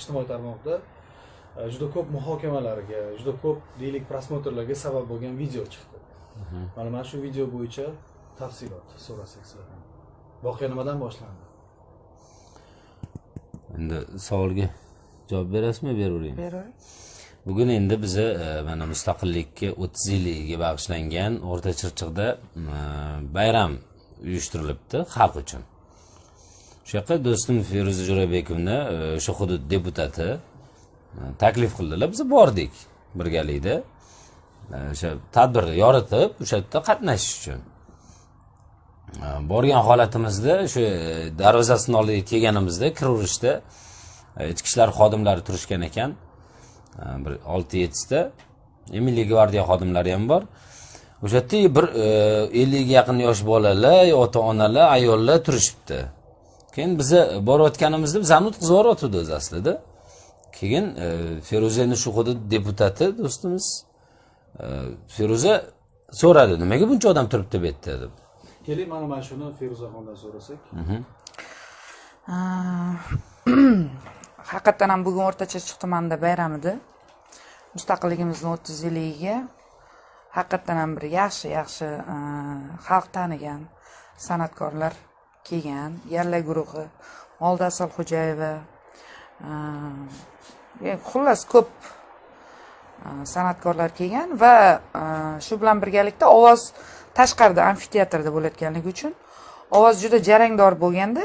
ijtimoiy tarmoqda e, juda ko'p muhokamalarga juda ko'p deylik prosmotrlarga sabab bo'lgan video chiqdi. Mana mana shu video bo'yicha tafsilot so'rasak sizlardan voqea nimadan boshlandi? Endi savolga javob berasizmi? Beraveraymi beravering bugun endi biza e, mana mustaqillikka o'ttiz yilligiga bag'ishlangan o'rta chirchiqda e, bayram uyushtirilibdi xalq uchun o'sha yoqqa do'stim feruza jo'rabekovni e, o'sha hudud deputati e, taklif qildilar. Biz bordik birgalikda. E, o'sha tadbirni yoritib o'sha yerda qatnashish uchun. Borgan holatimizda o'sha darvozasini oldiga kelganimizda kiraverishda ichki ishlar xodimlari turishgan ekan. Bir olti yettita milliy gvardiya xodimlari ham bor. O'sha yerda bir ellikga yaqin yosh bolalar ota onalar ayollar turishibdi. Keyin biza borayotganimizda bizani o'tkazib yuboryotgandi o'zi aslida. Keyin feruza endi shu hudud deputati do'stimiz feruza so'radi nimaga buncha odam turibdi bu yerda? deb. Keling mana mana shuni feruzaxondan so'rasak. Haqiqatdan ham bugun o'rta chirchiq tumanida bayram edi. Mustaqilligimizni o'ttiz yilligiga haqiqatdan ham bir yaxshi yaxshi e, xalq tanigan san'atkorlar kelgan yalla guruhi olda asalxo'jayeva e, xullas ko'p san'atkorlar kelgan va shu bilan birgalikda ovoz tashqarida amfiteatrda bo'layotganligi uchun ovoz juda jarangdor bo'lganda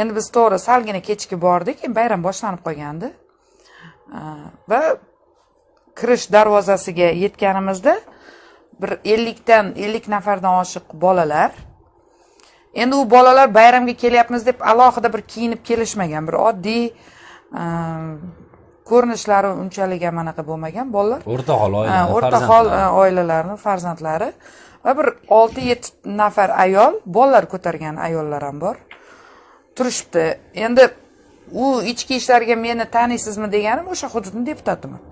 endi biz to'g'ri salgina kechki bordik bayram boshlanib qolgandi va kirish darvozasiga yetganimizda bir ellikdan ellik nafardan oshiq bolalar endi u bolalar bayramga kelyapmiz deb alohida bir kiyinib kelishmagan bir oddiy ko'rinishlari unchalik ham anaqa bo'lmagan bolalar. O'rtahol oila o'rtahol oilalarni farzandlari. va bir olti yetti nafar ayol bolalar ko'targan ayollar ham bor. Turishibdi. Endi u ichki ishlarga meni taniysizmi deganim o'sha hududni deputatiman.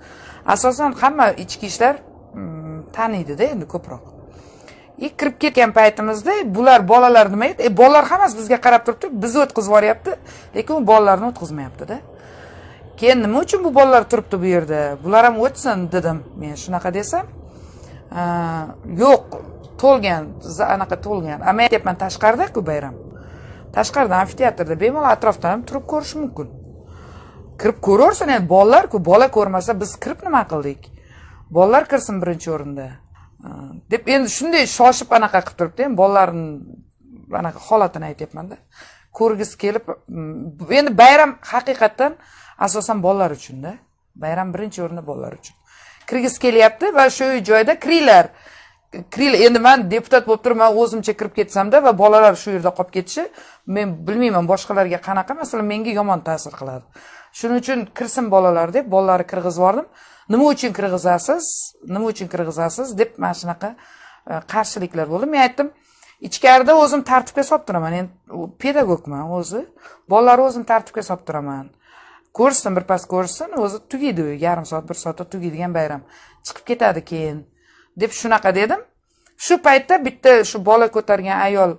Asosan hamma ichki ishlar mm, taniydida endi ko'proq и kirib ketgan paytimizda e, bular bolalar nima edi? E, bolalar hammasi bizga qarab turibdi bizni o'tkazib yuboryapti lekin u bolalarni o'tkazmayaptida keyin nima uchun bu bolalar turibdi bu yerda? Bular ham o'tsin dedim men shunaqa desam. Yo'q to'lgan anaqa to'lgan. A men aytyapman tashqaridaku bayram. Tashqarida amfiteatrda bemalol atrofdan ham turib ko'rish mumkin. Kirib ko'raversin endi bolalarku bola ko'rmasa biz kirib nima qildik? Bolalar kirsin birinchi o'rinda. Deb endi shunday shoshib anaqa qilib turibdi endi bolalarni anaqa holatini aytyapmanda. Ko'rgisi kelib mm, endi bayram haqiqatdan asosan bolalar uchunda bayram birinchi o'rinda bolalar uchun. Kirgisi kelyapti va shu joyda kiringlar kiril endi man deputat bo'lib turib man o'zimcha kirib ketsamda va bolalar shu yerda qolib ketishi men bilmayman boshqalarga qanaqa masalan menga yomon ta'sir qiladi. Shuning uchun kirsin bolalar deb bolalarni kirgizib yubordim. Nima uchun kirgizasiz? Nima uchun kirgizasiz? deb mana shunaqa e, qarshiliklar bo'ldi. Men aytdim ichkarida o'zim tartibga solib turaman. Endi pedagogman o'zi. Bolalarni o'zim tartibga solib turaman. Ko'rishsin birpas ko'rishsin o'zi tugaydi yarim soat bir soatda tugaydigan bayram. Chiqib ketadi keyin. Deb shunaqa dedim. Shu paytda bitta shu bola ko'targan ayol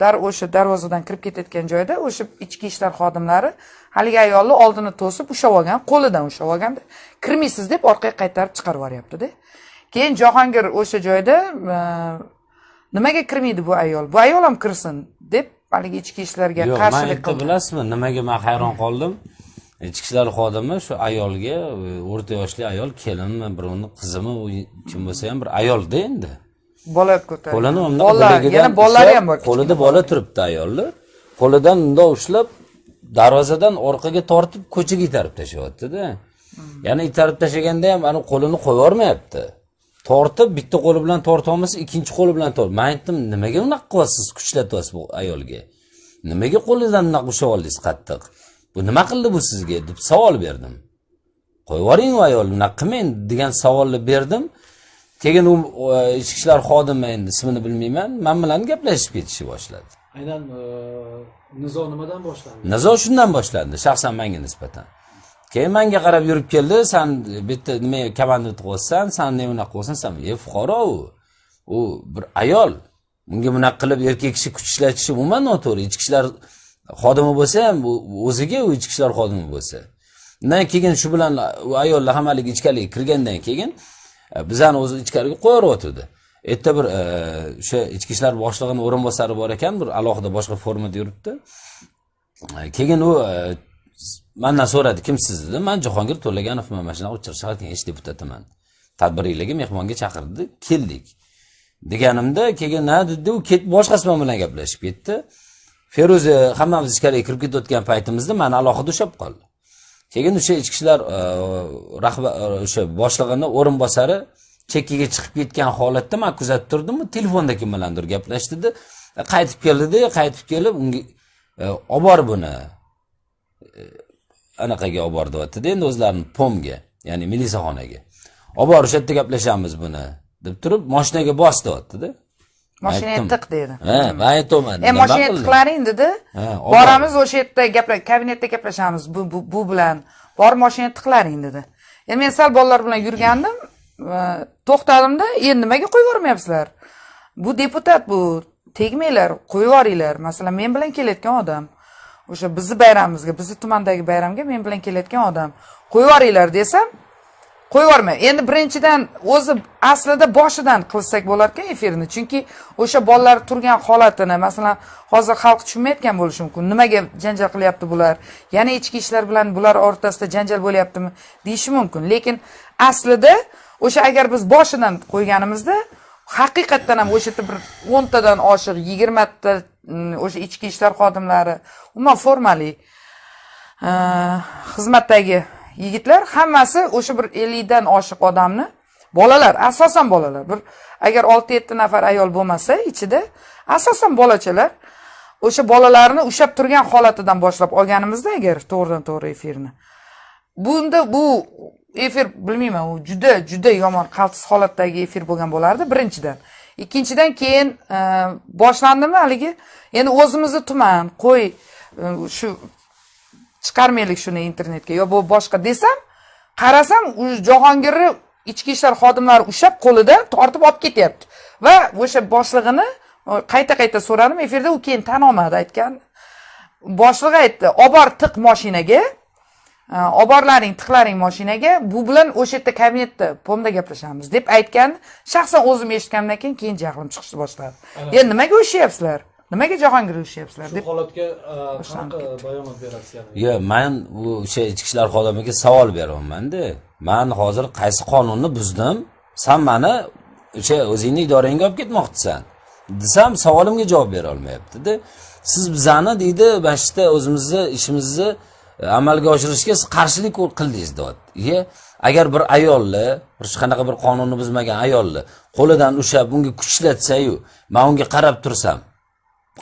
dar o'sha darvozadan kirib ketayotgan joyda o'sha ichki ishlar xodimlari haligi ayolni oldini to'sib ushlab olgan qo'lidan ushlab olganda kirmaysiz deb orqaga qaytarib chiqarib yuboryaptida. Keyin jahongir o'sha joyda nimaga kirmaydi bu ayol? Bu ayol ham kirsin deb haligi ichki ishlarga qarshilik qildi. bilasizmi? Nimaga man hayron qoldim ichki ishlar xodimi shu ayolga e, o'rta yoshli ayol kelinmi birovni qizimi u kim bo'lsa ham bir ayolda endi. Bola ko'targan. Qo'lini undoq yana bolalari ham bor qo'lida bola turibdi ayolni. Qo'lidan bundoq ushlab darvozadan orqaga tortib ko'chaga itarib tashlayaptida. Yana itarib tashlaganda ham ani qo'lini qo'yib yubormayapti tortib bitta qo'li bilan tortolmasa ikkinchi qo'li bilan tort man aytdim nimaga unaqa qilyapsiz kuchlatyapsiz bu ayolga? Nimaga qo'lidan unaqa ushlab oldingiz qattiq bu nima qildi bu sizga deb savol berdim. Qo'yib yuboring u ayol unaqa qilmang degan savolni berdim. Keyin u ichki ishlar xodimi endi ismini bilmayman man bilan gaplashib ketishni boshladi. Aynan e, nizo nimadan boshlandi? Nizo shundan boshlandi shaxsan manga nisbatan. Keyin manga qarab yurib keldi san bitta nima komandant qilyapsan san ne unaqa qilyapsan san e fuqaro u u bir ayol unga bunaqa qilib erkak kishi kuch ishlatishi umuman noto'g'ri ichki ishlar xodimi bo'lsa ham o'ziga u ichki ishlar xodimi bo'lsa. Undan keyin shu bilan ayollar ayollar haligi ichkariga kirgandan keyin e, bizani o'zi ichkariga qo'yaveryotgandi erta bir e, o'sha ichki ishlar boshlig'ini o'rinbosari bor ekan bir alohida boshqa formada yuribdi. E, keyin u e, mandan so'radi kimsiz dedim man jahongir to'laganovman mana shunaqa uchar shahar kengashi deputatiman. Tadbiriylarga mehmonga chaqirdi keldik. Deganimda keyin ha dedi u ketib boshqasi bilan gaplashib ketdi. Feruza e, hammamiz ichkariga kirib ketayotgan paytimizda mani alohida ushlab qoldi. Keyin o'sha ichki ishlar e, rahbar e, o'sha boshlig'ini o'rinbosari chekkaga chiqib ketgan holatda man kuzatib turdimu telefonda kim bilandir gaplashdida qaytib keldida qaytib kelib unga olib bor buni anaqaga olib bor deyaptida endi o'zlarini pomga ya'ni milisaxonaga. Olib bor o'sha yerda gaplashamiz buni deb turib moshinaga bos deyaptida moshinaga tiq dedi. Ha man aytyapman e moshinaga tiqlaring dedi. Ha, olib boramiz o'sha yerda gapla kabinetda gaplashamiz bu bu, bilan. Borib moshinaga tiqlaring dedi. Endi men sal bolalar bilan yurgandim to'xtadimda endi nimaga qo'yib yubormayapsizlar? Bu deputat bu tegmanglar qo'yib yuboringlar. Masalan men bilan kelayotgan odam o'sha bizni bayramimizga bizni tumandagi bayramga men bilan kelayotgan odam qo'yib yuboringlar desam qo'yib yubormay endi birinchidan o'zi aslida boshidan qilsak bo'lar ekan efirni. Chunki o'sha bolalar turgan holatini masalan hozir xalq tushunmayotgan bo'lishi mumkin. Nimaga janjal qilyapti bular? Yana ichki ishlar bilan bular o'rtasida janjal bo'lyaptimi deyishi mumkin. Lekin aslida o'sha agar biz boshidan qo'yganimizda haqiqatdan ham o'sha yerda bir o'ntadan oshiq yigirmata mm, o'sha ichki ishlar xodimlari umuman formali xizmatdagi yigitlar hammasi o'sha bir ellikdan oshiq odamni bolalar asosan bolalar. Bir agar olti yetti nafar ayol bo'lmasa ichida asosan bolachalar o'sha bolalarni ushlab turgan holatidan boshlab olganimizda agar to'g'ridan to'g'ri efirni. Bunda bu efir bilmayman u juda juda yomon qaltis holatdagi efir bo'lgan bo'lardi birinchidan. Ikkinchidan keyin e, boshlandimi haligi? Endi o'zimizni tuman qo'y e, shu chiqarmaylik shuni internetga. Yo bu boshqa desam qarasam jahongirni ichki ishlar xodimlari ushlab qo'lida tortib olib ketyapti. Va o'sha boshlig'ini qayta qayta so'radim efirda u keyin tan olmadi aytgan. Boshlig'i aytdi olib bor tiq moshinaga olib borlaring tiqlaring moshinaga bu bilan o'sha yerda kabinetda pomda gaplashamiz deb aytgan. Shaxsan o'zim eshitganimdan keyin keyin jahlim chiqishni boshladi endi nimaga urishyapsizlar nimaga jahongir urishyapsizlar shu deb holatga e, qanaqa bayonot berasiz yani? Yo man bu o'sha ichki ishlar xodimiga savol beryapmanda. Man hozir qaysi qonunni buzdim? San mani o'sha o'zingni idorangga olib ketmoqchisan. Desam savolimga javob bera olmayaptida. Siz bizani deydi mana shu yerda o'zimizni ishimizni e, amalga oshirishga siz qarshilik qildingiz deyapti iye agar bir ayolni bir hech qanaqa bir qonunni buzmagan ayolni qo'lidan ushlab unga kuchlatsayu man unga qarab tursam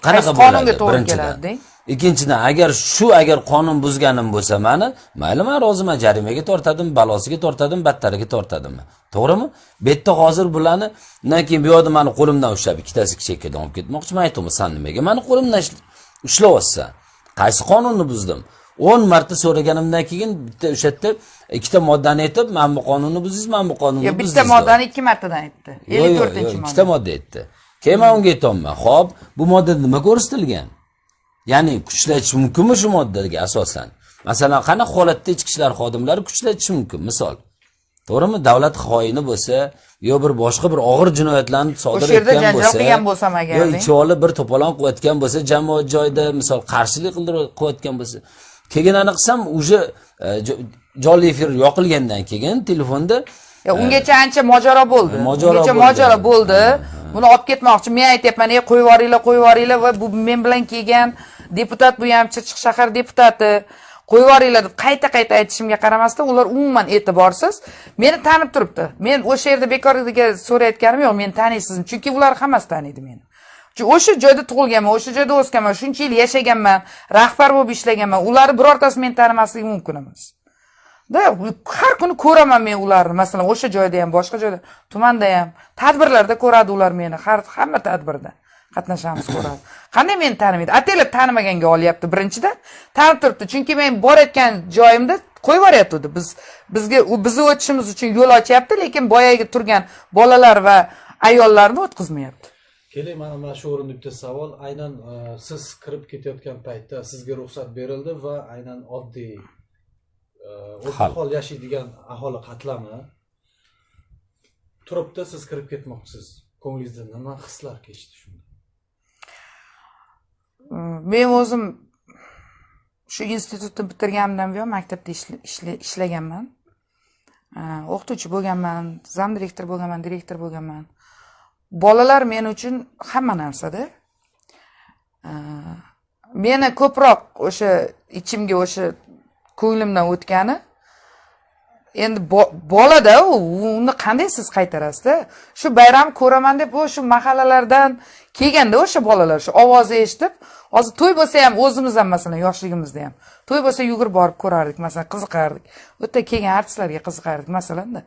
qanaqa qonunga to'g'ri keladi, deng? ikkinchidan agar shu agar qonun buzganim bo'lsa mani mayli man roziman jarimaga tortadim balosiga tortadim battariga tortadim to'g'rimi? Bu yerda hozir bularni undan keyin bu yoqda mani qo'limdan ushlab ikkitasi chekkadan olib ketmoqchi man aytyapman san nimaga mani qo'limdan ushlayapsan qaysi qonunni buzdim? O'n marta so'raganimdan keyin bitta o'sha yerda ikkita moddani aytib man bu qonunni buzdingiz man bu qonunni bitta moddani ikki martadan aytdi. Ellik to'rtinchi modda. ikkita modda aytdi keyin man unga aytyapman ho'p bu moddada nima ko'rsatilgan? Ya'ni kuchlatish mumkinmi shu moddaga asosan? Masalan qanaqa holatda ichki ishlar xodimlari kuchlatishi mumkin? Misol to'g'rimi? Davlat xoini bo'lsa yo bir boshqa bir og'ir jinoyatlarni sodir etgan bo'lsa qilgan bo'lsam agar, yo ichib olib bir to'polon qilayotgan bo'lsa jamoat joyida misol qarshilik qilayotgan bo'lsa. Keyin aniq qilsam уже jo- jonli efir yoqilgandan keyin telefonda ungacha ancha mojaro bo'ldi. Ungacha mojaro bo'ldi. Buni olib ketmoqchi. Men aytyapman, "Ey, qo'yib yuboringlar, qo'yib yuboringlar va bu men bilan kelgan deputat bu ham Chirchiq shahar deputati. Qo'yib yuboringlar deb qayta-qayta aytishimga qaramasdan ular umuman e'tiborsiz meni tanib turibdi. Men o'sha yerda bekorga so'rayotganim yo'q, meni taniysizmi? Chunki ular hammasi taniydi meni. Chunki o'sha joyda tug'ilganman, o'sha joyda o'sganman, shuncha yil yashaganman, rahbar bo'lib ishlaganman. Ularni birortasi meni tanimasligi mumkin emas. Da har kuni ko'raman men ularni. Masalan o'sha joyda ham boshqa joyda tumanda ham tadbirlarda ko'radi ular meni. Har hamma tadbirda qatnashamiz ko'radi. Qanday meni tanimaydi? Ataylab tanimaganga olyapti birinchidan tanib turibdi. Chunki men borayotgan joyimda qo'yib yuboryapti. Biz bizga u bizni o'tishimiz uchun yo'l ochyapti lekin boyagi turgan bolalar va ayollarni o'tkazmayapti. Keling mana mana shu o'rinda bitta savol. Aynan e, siz kirib ketayotgan paytda sizga ruxsat berildi va aynan oddiy o'rta hol yashaydigan aholi qatlami turibdi siz kirib ketmoqchisiz ko'nglingizda nima hislar kechdi shunda men o'zim shu institutni bitirganimdan buyon maktabda ishla- ishla- ishlaganman o'qituvchi bo'lganman zam direktor bo'lganman direktor bo'lganman bolalar men uchun hamma narsada meni ko'proq o'sha ichimga o'sha ko'nglimdan o'tgani. Endi bolada uni qanday siz qaytarasizda? Shu bayram ko'raman deb shu mahallalardan kelganda o'sha bolalar shu ovozni eshitib hozir to'y bo'lsa ham o'zimiz ham masalan yoshligimizda ham to'y bo'lsa yugurib borib ko'rardik masalan qiziqardik. U yerda kelgan artistlarga qiziqardik masalanda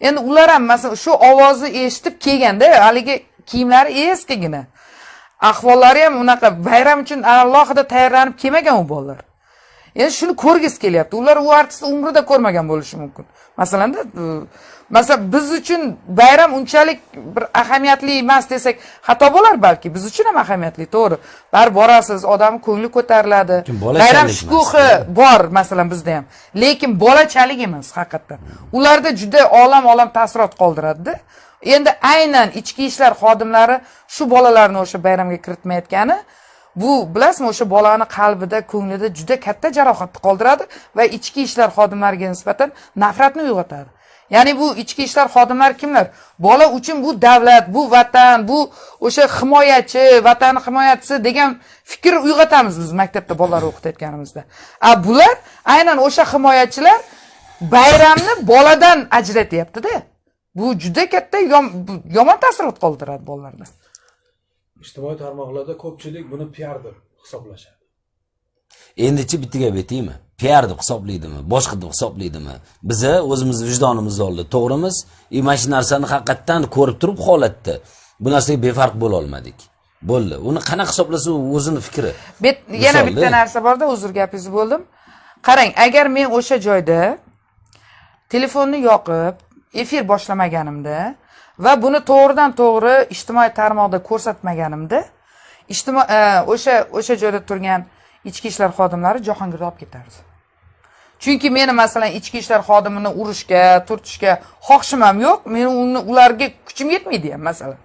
endi ular ham masalan shu ovozni eshitib kelganda haligi kiyimlari eskigina. Ahvollari ham unaqa bayram uchun alohida tayyorlanib kelmagan u bolalar. Endi shuni ko'rgisi kelyapti. Ular u artistni umrida ko'rmagan bo'lishi mumkin. Masalanda u- masalan biz uchun bayram unchalik bir ahamiyatli emas desak xato bo'lar balki. Biz uchun ham ahamiyatli to'g'ri. Baribir borasiz odamni ko'ngli ko'tariladi. Bayram shukuhi bor masalan bizda ham. Lekin bolachalik emas haqiqatdan ularda juda olam olam taassurot qoldiradida. Endi aynan ichki ishlar xodimlari shu bolalarni o'sha bayramga kiritmayotgani bu bilasizmi o'sha bolani qalbida ko'nglida juda katta jarohatni qoldiradi va ichki ishlar xodimlariga nisbatan nafratni uyg'otadi. Ya'ni bu ichki ishlar xodimlari kimlar? Bola uchun bu davlat bu vatan bu o'sha himoyachi vatan himoyachisi degan fikr uyg'otamiz biz maktabda bolalar o'qitayotganimizda. A bular aynan o'sha himoyachilar bayramni boladan ajratyaptida. Bu juda katta yom- yomon taassurot qoldiradi bolalarda. Ijtimoiy tarmoqlarda ko'pchilik buni piar deb hisoblashadi. Endichi bitta gap aytaymi? Piar deb hisoblaydimi? Boshqa deb hisoblaydimi? Biza o'zimizni vijdonimizni oldida to'g'rimiz? И mana shu narsani haqiqatdan ko'rib turib holatda bu narsaga befarq bo'la olmadik. Bo'ldi. Uni qanaqa hisoblasa u o'zini fikri. Yana bitta narsa borda uzr gapingizni bo'ldim. Qarang agar men o'sha joyda telefonni yoqib efir boshlamaganimda va buni to'g'ridan to'g'ri ijtimoiy tarmoqda ko'rsatmaganimda ijtimo e, o'sha o'sha joyda turgan ichki ishlar xodimlari jahongirni olib ketardi. Chunki meni masalan ichki ishlar xodimini urishga turtishga xohishim ham yo'q. Meni uni ularga kuchim yetmaydi ham masalan.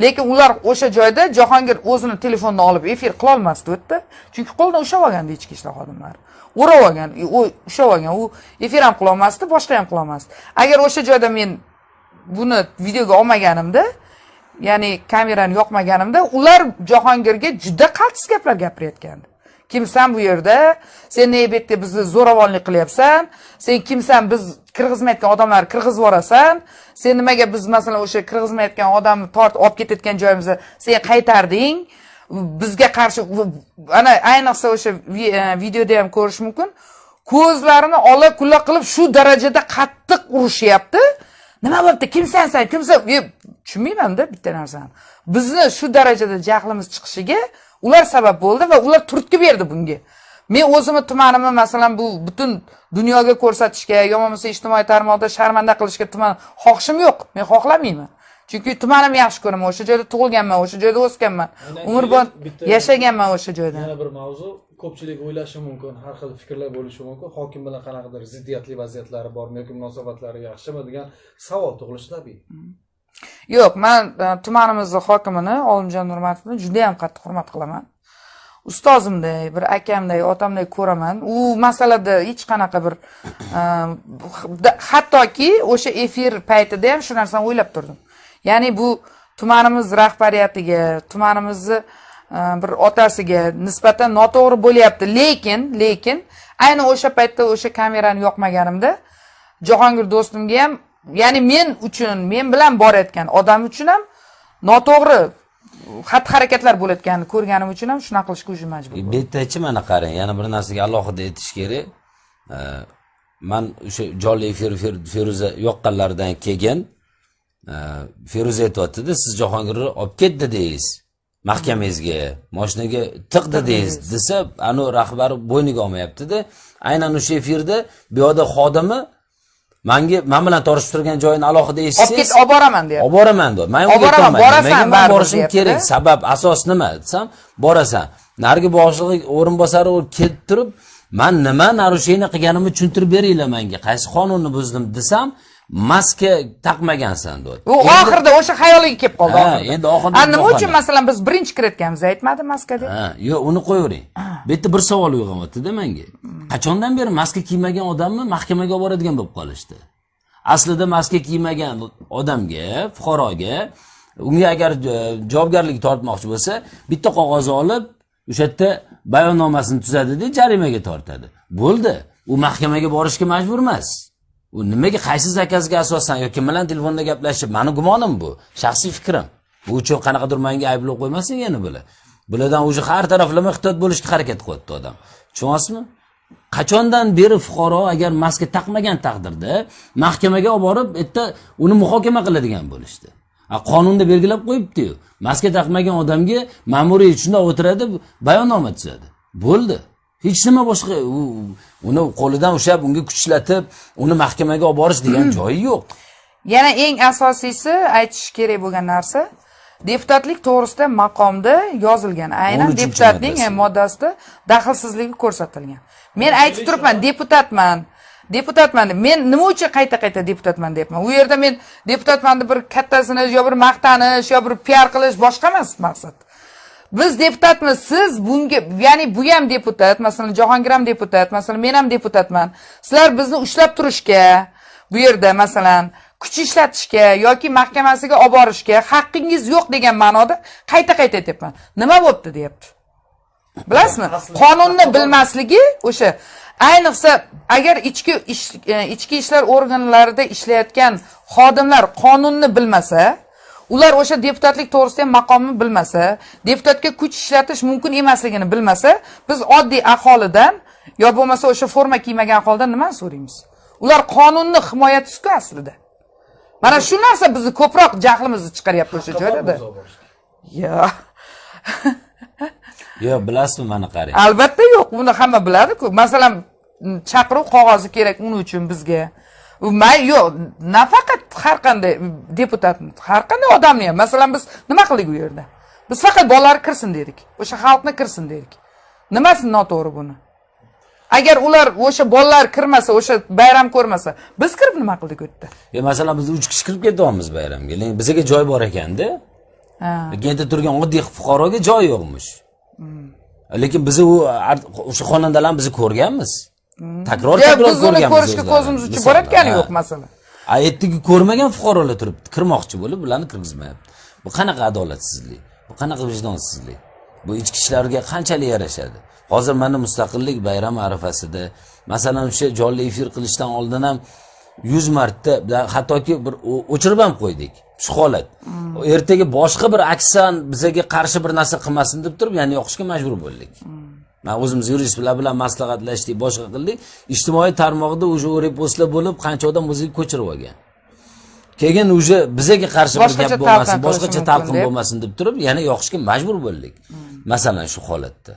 Lekin ular o'sha joyda jahongir o'zini telefonini olib efir qilolmasdi u yerda chunki qo'lidan ushlab olgandi ichki ishlar xodimlari. O'rab olgan u ushlab olgan u efir ham qilolmasdi boshqa ham qilolmasdi agar o'sha joyda men buni videoga olmaganimda ya'ni kamerani yoqmaganimda ular jahongirga juda qaltis gaplar gapirayotgandi. Kimsan bu yerda? Sen ne bu yerda bizni zo'ravonlik qilyapsan? Sen kimsan biz kirgizmayotgan odamlarni kirgizib yuborasan? Sen nimaga biz masalan o'sha kirgizmayotgan odamni tortib olib ketayotgan joyimizda sen qaytarding? Bizga qarshi ana ayniqsa o'sha e, videoda ham ko'rish mumkin. Ko'zlarini ola kula qilib shu darajada qattiq urishyapti. Nima bo'libdi kimsan san kimsan? Tushunmaymanda bitta narsani. Bizni shu darajada jahlimiz chiqishiga ular sabab bo'ldi va ular turtki berdi bunga. Men o'zimni tumanimni masalan bu butun dunyoga ko'rsatishga yo bo'lmasa ijtimoiy tarmoqda sharmanda qilishga tuman xohishim yo'q. Men xohlamayman. Chunki tumanimni yaxshi ko'raman. O'sha joyda tug'ilganman o'sha joyda o'sganman. Umrbod yashaganman o'sha joyda. yana bir mavzu ko'pchilik o'ylashi mumkin har xil fikrlar bo'lishi mumkin. Hokim bilan qanaqadir ziddiyatli vaziyatlari bormi yoki munosabatlari yaxshimi degan savol tug'ilishi tabiiy. Hmm. Yo'q man e, tumanimizni hokimini olimjon nurmatovni judayam qattiq hurmat qilaman. Ustozimday bir akamday otamday ko'raman. U masalada hech qanaqa bir e, hattoki o'sha efir paytida ham shu narsani o'ylab turdim. Ya'ni bu tumanimiz rahbariyatiga tumanimizni Э, bir otasiga nisbatan noto'g'ri bo'lyapti. Lekin lekin ayni o'sha paytda o'sha kamerani yoqmaganimda jahongir do'stimga ham ya'ni men uchun men bilan borayotgan odam uchun ham noto'g'ri xatti harakatlar bo'layotganini ko'rganim uchun ham shunaqa qilishga уже majbur bu yerdachi mana qarang yana bir narsaga alohida aytish kerak. Man o'sha jonli efir feruza yoqqanlaridan keyin feruza aytyaptida siz jahongirni olib ket dedingiz mahkamangizga moshinaga tiq dedingiz desa anavi rahbari bo'yniga olmayaptida aynan o'sha efirda bu yoqda xodimi manga man bilan tortishib turgan joyini alohida olib ket eshitsangiz olib boraman deyapti. olib boraman deyapti. Man Olib unga boraman, borasan, man borishim kerak. Sabab asos nima desam borasan. Narigi boshlig'i o'rinbosari kelib turib man nima narushение qilganimni tushuntirib beringlar manga. Qaysi qonunni buzdim? desam maska taqmagansan deyapti u oxirida o'sha xayoliga kelib qoldi Ha, endi oxirida nima uchun masalan biz birinchi kiritganmiz aytmadi maska deb? Ha, yo'q uni qo'yavering. Bu yerda bir savol uyg'onyaptida menga. Qachondan beri maska kiymagan odamni mahkamaga olib boradigan bo'lib qolishdi? Aslida maska kiymagan odamga fuqaroga unga agar e, javobgarlik tortmoqchi bo'lsa bitta qog'oz olib o'sha yerda bayonnomasini tuzadida jarimaga tortadi. Bo'ldi. U mahkamaga borishga majbur emas u nimaga qaysi zakazga asosan yoki kim bilan telefonda gaplashib mani gumonim bu shaxsiy fikrim. Bu uchun qanaqadir manga ayblov qo'ymasin yana bular bulardan уже har taraflama ehtiyot bo'lishga harakat qilyapti odam. Tushunyapsizmi qachondan beri fuqaro agar maska taqmagan taqdirda mahkamaga olib borib yerda uni muhokama qiladigan bo'lishdi. Qonunda belgilab qo'yibdiyu maska taqmagan odamga ma'muriy shundoq o'tiradi bayonnoma tuzadi. Bo'ldi. Hech nima boshqa. Uni qo'lidan ushlab unga kuch ishlatib uni mahkamaga olib borish degan joyi yo'q. Yana eng asosiysi aytish kerak bo'lgan narsa deputatlik to'g'risida maqomda yozilgan. Aynan 13 deputatning e, moddasida daxlsizligi ko'rsatilgan. Men aytib turibman deputatman. Deputatman deb men nima uchun qayta qayta deputatman deyapman? U yerda men deputatman deb bir kattasini yo bir maqtanish yo bir piar qilish boshqa emas maqsad biz deputatmiz siz bunga ya'ni bu ham deputat masalan jahongir ham deputat masalan men ham deputatman. Sizlar bizni ushlab turishga bu yerda masalan kuch ishlatishga yoki mahkamasiga olib borishga haqqingiz yo'q degan ma'noda qayta qayta aytyapman. Nima bo'libdi deyapti. Bilasizmi? Qonunni bilmasligi o'sha ayniqsa agar ichki e, ichki ishlar organlarida ishlayotgan xodimlar qonunni bilmasa ular o'sha deputatlik to'g'risida ham maqomni bilmasa deputatga kuch ishlatish mumkin emasligini bilmasa biz oddiy aholidan yo bo'lmasa o'sha forma kiymagan aholidan nimani so'raymiz? Ular qonunni himoyachisiku aslida. Mana shu narsa bizni ko'proq jahlimizni chiqaryapti o'sha joylarda. Yo yo'q bilasizmi mana qarang. Albatta yo'q buni hamma biladi-ku. Masalan chaqiruv qog'ozi kerak uning uchun bizga may yo'q nafaqat har qanday deputat har qanday odamni ham masalan biz nima qildik u yerda? Biz faqat bolalar kirsin dedik o'sha xalqni kirsin dedik. Nimasi noto'g'ri buni? Agar ular o'sha bolalar kirmasa o'sha bayram ko'rmasa biz kirib nima qildik u yerda? Yo masalan biz uch kishi kirib ketyapmiz bayramga. Lekin bizga joy bor ekanda. Lekin yerda turgan oddiy fuqaroga joy yo'qmish. Lekin bizni u o'sha xonandalarni biz ko'rganmiz takror takror biz uni ko'rishga ko'zimiz uchib borayotgani yo'q masalan. A yerdagi ko'rmagan fuqarolar turibdi kirmoqchi bo'lib bularni kirgizmayapti. Bu qanaqa adolatsizlik? Bu qanaqa vijdonsizlik? Bu ichki ishlarga qanchalik yarashadi? Hozir mana mustaqillik bayrami arafasida masalan o'sha jonli efir qilishdan oldin ham yuz marta hattoki bir o'chirib ham qo'ydik shu holat. Ertaga boshqa bir aksan bizaga qarshi bir narsa qilmasin deb turib yana yoqishga majbur bo'ldik man o'zimiz yuristlar bilan maslahatlashdik boshqa qildik. Ijtimoiy tarmog'ida уже repostlar bo'lib qancha odam o'ziga ko'chirib olgan. Keyin уже bizaga qarshi bir gap bo'lmasin boshqacha talqin bo'lmasin deb turib yana yoqishga majbur bo'ldik. Masalan shu holatda.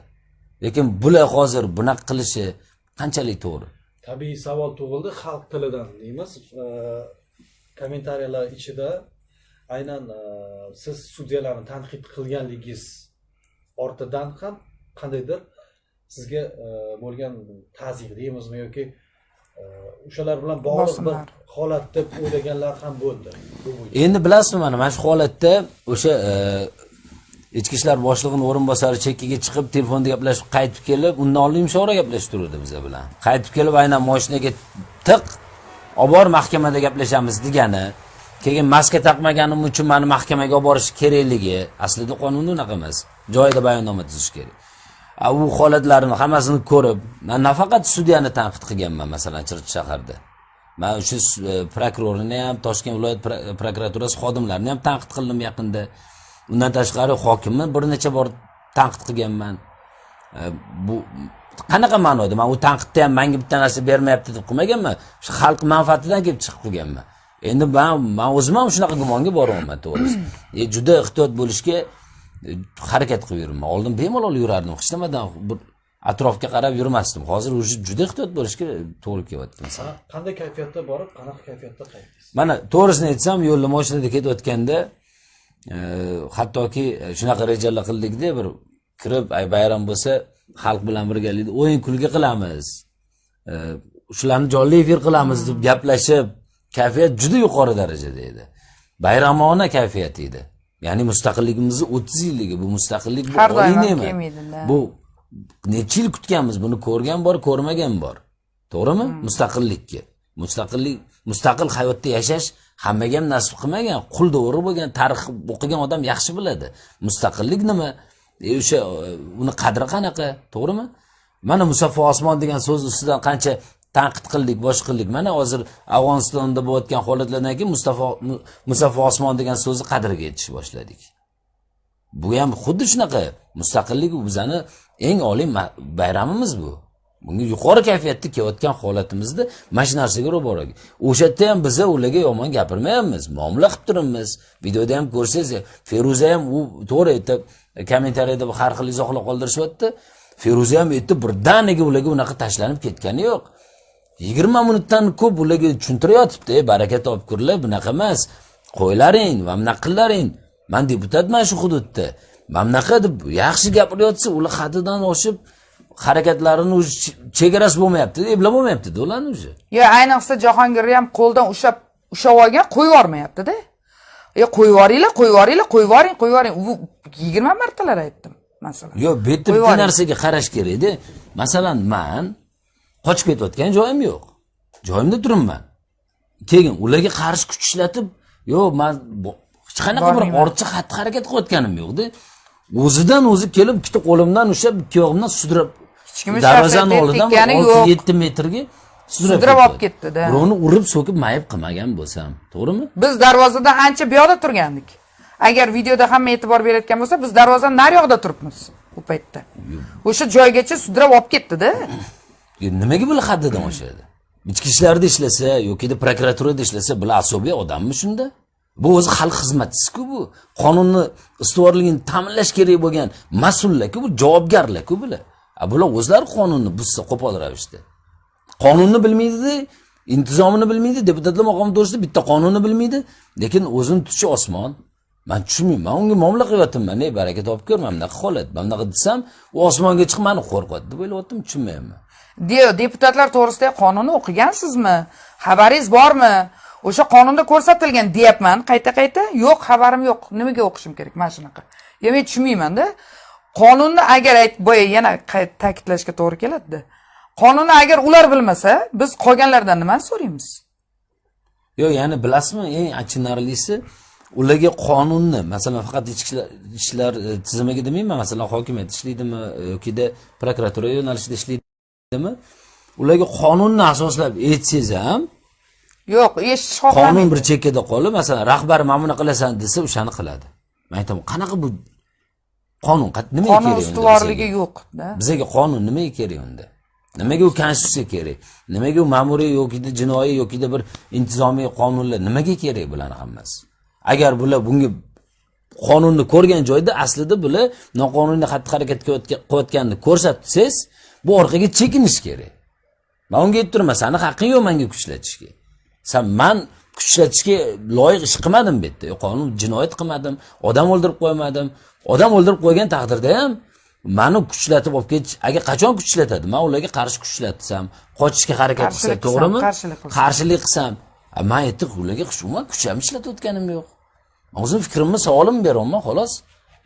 Lekin bular hozir bunaqa qilishi qanchalik to'g'ri? Tabiiy savol tug'ildi xalq tilidan deymiz. Kommentariyalar ichida aynan siz sudyalarni tanqid qilganligingiz ortidan ham qandaydir sizga e, bo'lgan ta'zir deymizmi yoki e, o'shalar bilan bog'liq bir holat deb o'ylaganlar ham bo'ldi. Endi bilasizmi mana mana shu holatda o'sha e, ichki ishlar boshlig'ini o'rinbosari chekkaga chiqib telefonda gaplashib qaytib kelib undan oldin mushovara gaplashib turdi biza bilan. Qaytib kelib aynan moshinaga tiq olib bor mahkamada gaplashamiz degani keyin maska taqmaganim uchun mani mahkamaga olib borish kerakligi aslida qonunda unaqa emas joyida bayonnoma tuzish kerak u holatlarni hammasini ko'rib man nafaqat sudyani tanqid qilganman masalan chirchiq shaharda man o'sha prokurorni e, prokurorini ham toshkent viloyat prokuraturasi xodimlarini ham tanqid qildim yaqinda. Undan tashqari hokimni bir necha bor tanqid qilganman. E, bu qanaqa ma'noda? Man u tanqidda ham manga bitta narsa bermayapti deb qilmaganman. Shu xalq manfaatidan kelib chiqib qilganman endi man man o'zim ham shunaqa gumonga boryapman to'g'risi. E, juda ehtiyot bo'lishga harakat qilib yuraman oldin bemalol yurardim. Hech nimadan bir atrofga qarab yurmasdim. Hozir уже juda ehtiyot bo'lishga to'g'ri kelyapti masalan. qanday kayfiyatda borib qanaqa kayfiyatda qaytdingiz? Mana to'g'risini aytsam yo'lda mashinada ketayotganda e, hattoki shunaqa rejalar qildikda bir kirib ay bayram bo'lsa xalq bilan birgalikda o'yin kulgi qilamiz. E, shularni jonli efir qilamiz deb gaplashib kayfiyat juda yuqori darajada edi. Bayramona kayfiyat edi ya'ni mustaqilligimizni o'ttiz yilligi bu mustaqillik bu oliy ne'mat. bu necha yil kutganmiz? Buni ko'rgan bor ko'rmagan bor. To'g'rimi? Mustaqillikka. Mustaqillik mustaqil hayotda yashash hammaga ham nasib qilmagan qul do'ri bo'lgan tarix o'qigan odam yaxshi biladi. Mustaqillik nima? E, o'sha e, uni qadri qanaqa? To'g'rimi? Mana musaffo osmon degan so'z ustidan qancha tanqid qildik bosh qildik. Mana hozir afg'onistonda bo'layotgan holatlardan keyin mustafa musaffo osmon degan so'zni qadriga yetish boshladik. Bu ham xuddi shunaqa. Mustaqillik bu bizani eng oliy bayramimiz bu. Bunga yuqori kayfiyatda kelayotgan holatimizda mana shu narsaga ro'baro o'sha yerda ham biza ularga yomon gapirmayapmiz muomala qilib turibmiz. Videoda ham ko'rsangiz feruza ham u to'g'ri aytib kommentariyada har xil izohlar qoldirishyapti. Feruza ham aytdi birdaniga ularga unaqa tashlanib ketgani yo'q. Yigirma minutdan ko'p ularga tushuntirayotibdi "Ey, baraka topkurlar bunaqa emas. Qo'ylaring va bunaqa qillaring. Man deputatman shu hududda. Mana bunaqa deb yaxshi gapirayotsa ular haddidan oshib harakatlarini уже che- chegarasi bo'lmayapti eplab bo'lmayaptida ularni уже yo ayniqsa jahongirni ham qo'ldan ushlab ushlab olgan qo'yib yubormayaptida e qo'yib yuboringlar qo'yib yuboringlar qo'yib yuboring qo'yib yuboring yigirma martalar aytdim masalan. Yo'q bu yerda bitta narsaga qarash kerakda. Masalan man qochib ketayotgan joyim yo'q. Joyimda turibman. Keyin ularga qarshi kuch ishlatib yo'q man hech qanaqa bir ortiqcha xatti harakat qilayotganim yo'qda. O'zidan o'zi kelib ikkita qo'limdan ushlab ikki oyog'imdan sudrab kim darvozani oldidan olti yetti metrga sudrab olib ketdi-da. birovni urib so'kib mayib qilmagan bo'lsam to'g'rimi? Biz darvozadan ancha bu yoqda turgandik. Agar videoda hamma e'tibor berayotgan bo'lsa biz darvozani naryoqda turibmiz u paytda. O'sha joygacha sudrab olib ketdida nimaga bular haddidan oshadi ichki ishlarda ishlasa yokida prokuraturada ishlasa bular asobiy odammi shunda? Bu o'zi xalq xizmatchisiku bu. Qonunni ustuvorligini ta'minlash kerak bo'lgan mas'ullarku bu javobgarlarku bular. A bular o'zlari qonunni buzsa qo'pol ravishda. Qonunni bilmaydida intizomini bilmaydi deputatlar maqomi to'g'risida bitta qonunni bilmaydi lekin o'zini tutishi osmon. Man tushunmayman man unga muomala qilyaptimman ey baraka topib ko'r mana bunaqa holat mana bunaqa desam u osmonga chiqib mani qo'rqyapti deb o'ylayaptim tushunmayapman. Deputatlar to'g'risida qonunni o'qigansizmi? Xabaringiz bormi? O'sha qonunda ko'rsatilgan deyapman. Qayta qayta? Yo'q xabarim yo'q. Nimaga o'qishim kerak? Mana shunaqa. Yo men tushunmaymanda. Qonunni agar boya yana ta'kidlashga to'g'ri keladida. Qonunni agar ular bilmasa biz qolganlardan nimani so'raymiz? Yo'q ya'ni bilasizmi eng achinarlisi ularga qonunni masalan faqat ichki ishlar- e, tizimiga demayman masalan hokimiyat ishlaydimi e, yokida prokuratura yo'nalishida ishlaydimi ularga qonunni asoslab aytsangiz ham yo'q eshitish qonun bir chekkada qolib masalan rahbar mana buni qilasan desa o'shani qiladi. Man aytaman qanaqa bu qonun? Nimaga qonun kerak unda ustuvorligi yo'qda bizaga qonun nimaga kerak unda? Nimaga u konstitutsiya kerak? Nimaga u ma'muriy yokida jinoiy yokida bir intizomiy qonunlar nimaga kerak bularni hammasi? Agar bular bunga qonunni ko'rgan joyda aslida bular noqonuniy xatti harakat qilayotgan- qilayotganini ko'rsatsangiz bu orqaga chekinish kerak. Man unga aytib turaman sani haqqing yo'q manga kuch ishlatishga san man kuch ishlatishga loyiq ish qilmadim bu yerda. Qonun jinoyat qilmadim odam o'ldirib qo'ymadim. Odam o'ldirib qo'ygan taqdirda ham mani kuch ishlatib olib ketish agar qachon kuch ishlatadi man ularga qarshi kuch ishlatsam qochishga harakat qilsam to'g'rimi? qarshilik qilsam. man aytdim ularga umuman kuch ham ishlatayotganim yo'q. O'zim fikrimni savolimni beryapman xolos.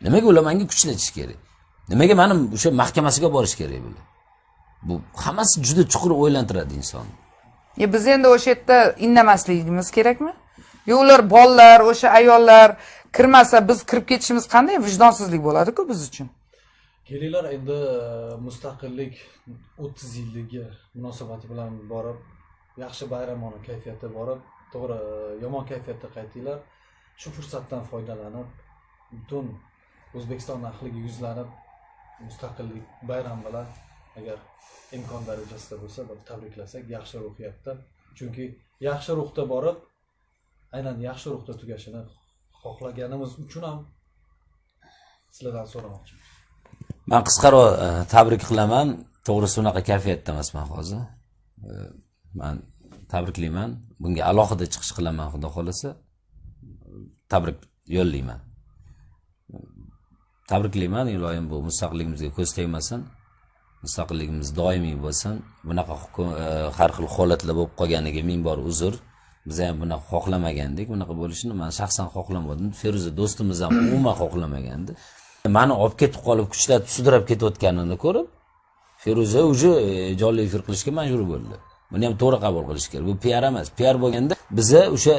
Nimaga ular manga kuch ishlatish kerak? Nimaga mani o'sha mahkamasiga borish kerak bular bu hammasi juda chuqur o'ylantiradi insonni e biz endi o'sha yerda indamasligimiz kerakmi? Yo ular bolalar o'sha ayollar kirmasa biz kirib ketishimiz qanday vijdonsizlik bo'ladiku biz uchun? Kelinglar endi e, mustaqillik o'ttiz yilligi munosabati bilan borib yaxshi bayramona kayfiyatda borib to'g'ri e, yomon kayfiyatda qaytinglar. Shu fursatdan foydalanib butun o'zbekiston ahliga yuzlanib mustaqillik bayram bilan agar imkon darajasida bo'lsa bir tabriklasak yaxshi ruhiyatda chunki yaxshi ruhda borib aynan yaxshi ruhda tugashini xohlaganimiz uchun ham sizlardan so'ramoqchiman man qisqaroq e, tabrik qilaman. To'g'risi unaqa kayfiyatda emasman hozir. E, man tabriklayman. Bunga alohida chiqish qilaman xudo xohlasa. Tabrik yo'llayman. Tabriklayman iloyim bu mustaqilligimizga ko'z tegmasin. Mustaqilligimiz doimiy bo'lsin. Bunaqa e, har xil holatlar bo'lib qolganiga ming bor uzr. Biz ham bunaqa xohlamagandik. Bunaqa bo'lishini man shaxsan xohlamadim. Feruza do'stimiz ham umuman xohlamagandi mani olib ketib qolib kuchlatib sudrab ketayotganini ko'rib feruza уже e, jonli efir qilishga majbur bo'ldi. Buni ham to'g'ri qabul qilish kerak. Bu piar emas. Piar bo'lganda biza o'sha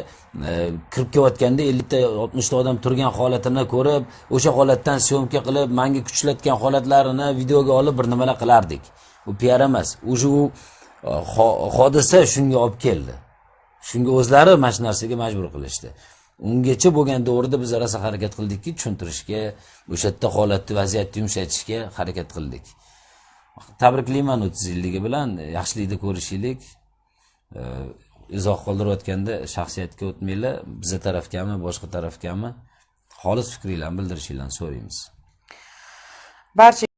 e, kirib kelayotganda ellikta oltmishta odam turgan holatini ko'rib o'sha holatdan syomka qilib manga kuchlatgan holatlarini videoga olib bir nimalar qilardik. Bu piar emas. Уже u e, hodisa shunga olib keldi. Shunga o'zlari mana shu narsaga majbur qilishdi. Ungacha bo'lgan davrda biz rosa harakat qildikki tushuntirishga o'sha yerda holatni vaziyatni yumshatishga harakat qildik. Tabriklayman o'ttiz yilligi bilan. Yaxshilikda ko'rishaylik izoh qoldirayotganda shaxsiyatga o'tmanglar. Biza tarafgami boshqa tarafgami? Xolis fikringlarni bildirishinglarni so'raymiz. Barcha